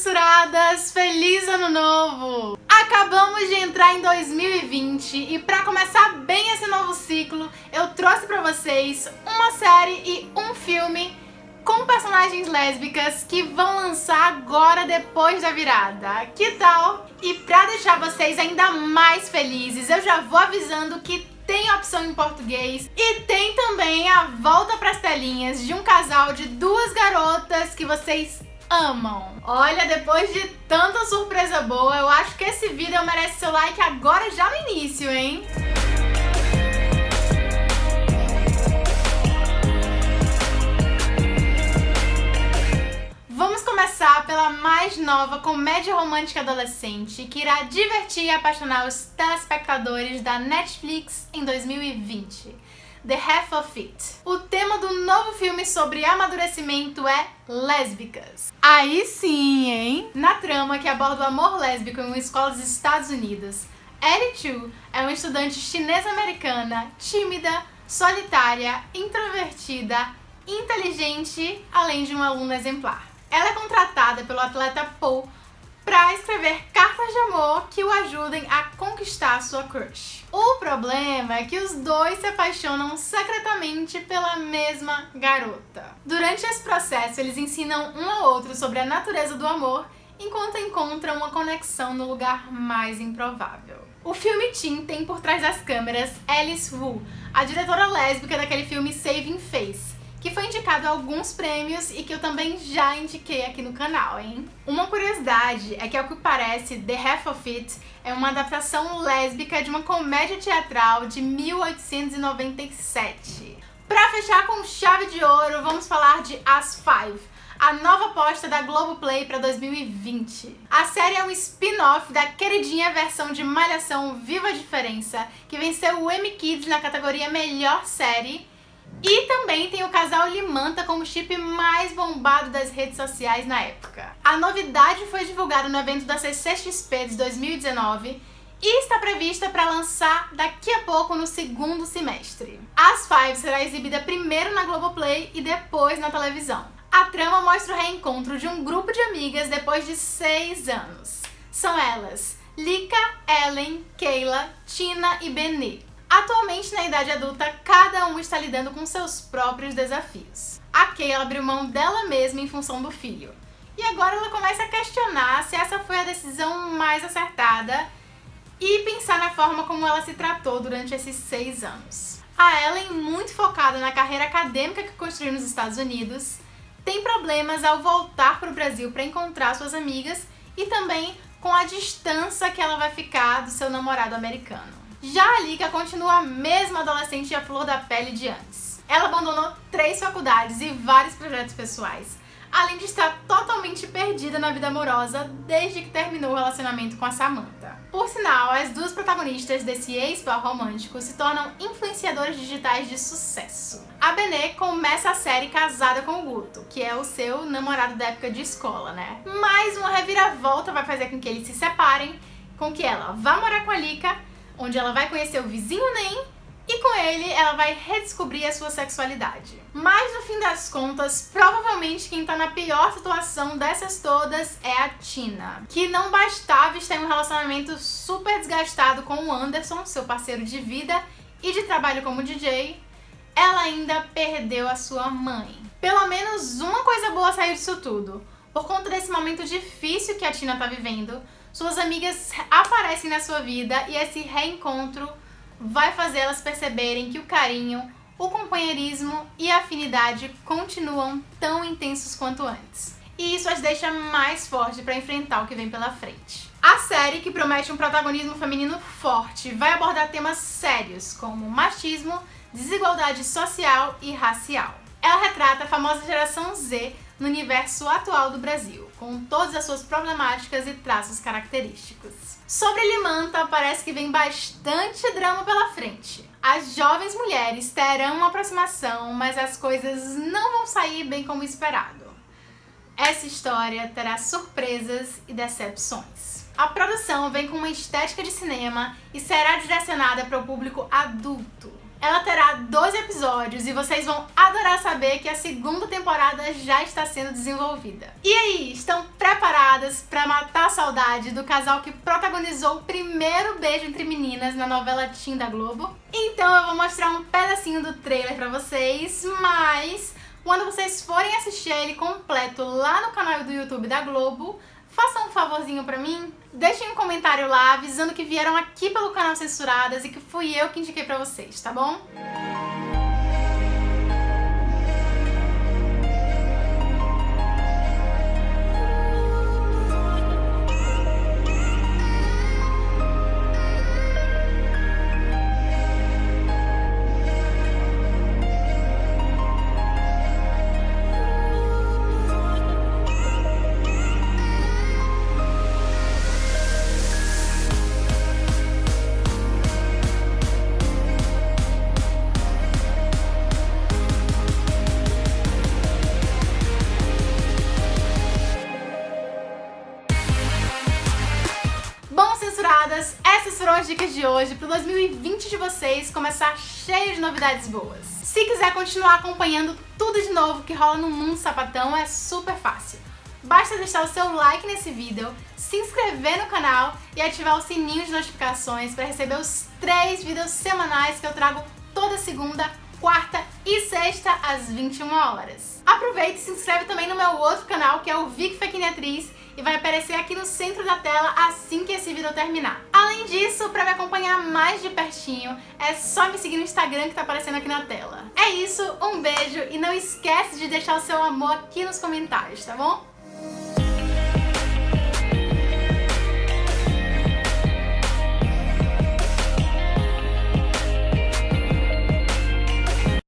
censuradas! Feliz ano novo! Acabamos de entrar em 2020 e para começar bem esse novo ciclo, eu trouxe para vocês uma série e um filme com personagens lésbicas que vão lançar agora depois da virada. Que tal? E para deixar vocês ainda mais felizes, eu já vou avisando que tem opção em português e tem também a volta pras telinhas de um casal de duas garotas que vocês amam. Olha, depois de tanta surpresa boa, eu acho que esse vídeo merece seu like agora já no início, hein? Vamos começar pela mais nova comédia romântica adolescente que irá divertir e apaixonar os telespectadores da Netflix em 2020. The Half of It. O tema do novo filme sobre amadurecimento é lésbicas. Aí sim, hein? Na trama que aborda o amor lésbico em uma escola dos Estados Unidos, Ellie Chu é uma estudante chinesa-americana, tímida, solitária, introvertida, inteligente, além de uma aluna exemplar. Ela é contratada pelo atleta Paul para escrever que o ajudem a conquistar sua crush. O problema é que os dois se apaixonam secretamente pela mesma garota. Durante esse processo, eles ensinam um ao outro sobre a natureza do amor enquanto encontram uma conexão no lugar mais improvável. O filme Teen tem por trás das câmeras Alice Wu, a diretora lésbica daquele filme Saving Face, que foi indicado a alguns prêmios e que eu também já indiquei aqui no canal, hein? Uma curiosidade é que, ao que parece, The Half of It é uma adaptação lésbica de uma comédia teatral de 1897. Pra fechar com chave de ouro, vamos falar de As Five, a nova aposta da Globoplay para 2020. A série é um spin-off da queridinha versão de Malhação Viva a Diferença, que venceu o Emmy Kids na categoria Melhor Série e também tem o casal Limanta como chip mais bombado das redes sociais na época. A novidade foi divulgada no evento da CCXP de 2019 e está prevista para lançar daqui a pouco no segundo semestre. As Five será exibida primeiro na Globoplay e depois na televisão. A trama mostra o reencontro de um grupo de amigas depois de seis anos. São elas Lika, Ellen, Kayla, Tina e Benê. Atualmente, na idade adulta, cada um está lidando com seus próprios desafios. A Kayla abriu mão dela mesma em função do filho. E agora ela começa a questionar se essa foi a decisão mais acertada e pensar na forma como ela se tratou durante esses seis anos. A Ellen, muito focada na carreira acadêmica que construiu nos Estados Unidos, tem problemas ao voltar para o Brasil para encontrar suas amigas e também com a distância que ela vai ficar do seu namorado americano. Já a Lika continua a mesma adolescente e a flor da pele de antes. Ela abandonou três faculdades e vários projetos pessoais, além de estar totalmente perdida na vida amorosa desde que terminou o relacionamento com a Samantha. Por sinal, as duas protagonistas desse ex-par romântico se tornam influenciadoras digitais de sucesso. A Benê começa a série casada com o Guto, que é o seu namorado da época de escola, né? Mas uma reviravolta vai fazer com que eles se separem, com que ela vá morar com a Lika onde ela vai conhecer o vizinho Nem e com ele ela vai redescobrir a sua sexualidade. Mas no fim das contas, provavelmente quem tá na pior situação dessas todas é a Tina, que não bastava estar em um relacionamento super desgastado com o Anderson, seu parceiro de vida e de trabalho como DJ, ela ainda perdeu a sua mãe. Pelo menos uma coisa boa saiu disso tudo. Por conta desse momento difícil que a Tina tá vivendo, suas amigas aparecem na sua vida e esse reencontro vai fazer elas perceberem que o carinho, o companheirismo e a afinidade continuam tão intensos quanto antes. E isso as deixa mais fortes para enfrentar o que vem pela frente. A série, que promete um protagonismo feminino forte, vai abordar temas sérios como machismo, desigualdade social e racial. Ela retrata a famosa geração Z no universo atual do Brasil, com todas as suas problemáticas e traços característicos. Sobre Limanta, parece que vem bastante drama pela frente. As jovens mulheres terão uma aproximação, mas as coisas não vão sair bem como esperado. Essa história terá surpresas e decepções. A produção vem com uma estética de cinema e será direcionada para o público adulto. Ela terá 12 episódios e vocês vão adorar saber que a segunda temporada já está sendo desenvolvida. E aí, estão preparados? censuradas pra matar a saudade do casal que protagonizou o primeiro beijo entre meninas na novela Teen da Globo. Então eu vou mostrar um pedacinho do trailer pra vocês, mas quando vocês forem assistir ele completo lá no canal do YouTube da Globo, façam um favorzinho pra mim, deixem um comentário lá avisando que vieram aqui pelo canal Censuradas e que fui eu que indiquei pra vocês, tá bom? Foram as dicas de hoje para o 2020 de vocês começar cheio de novidades boas. Se quiser continuar acompanhando tudo de novo que rola no mundo sapatão, é super fácil. Basta deixar o seu like nesse vídeo, se inscrever no canal e ativar o sininho de notificações para receber os três vídeos semanais que eu trago toda segunda, quarta e sexta às 21 horas. Aproveita e se inscreve também no meu outro canal que é o Vic Fequiniatriz e vai aparecer aqui no centro da tela assim que esse vídeo terminar. Além disso, para me acompanhar mais de pertinho, é só me seguir no Instagram que tá aparecendo aqui na tela. É isso, um beijo e não esquece de deixar o seu amor aqui nos comentários, tá bom?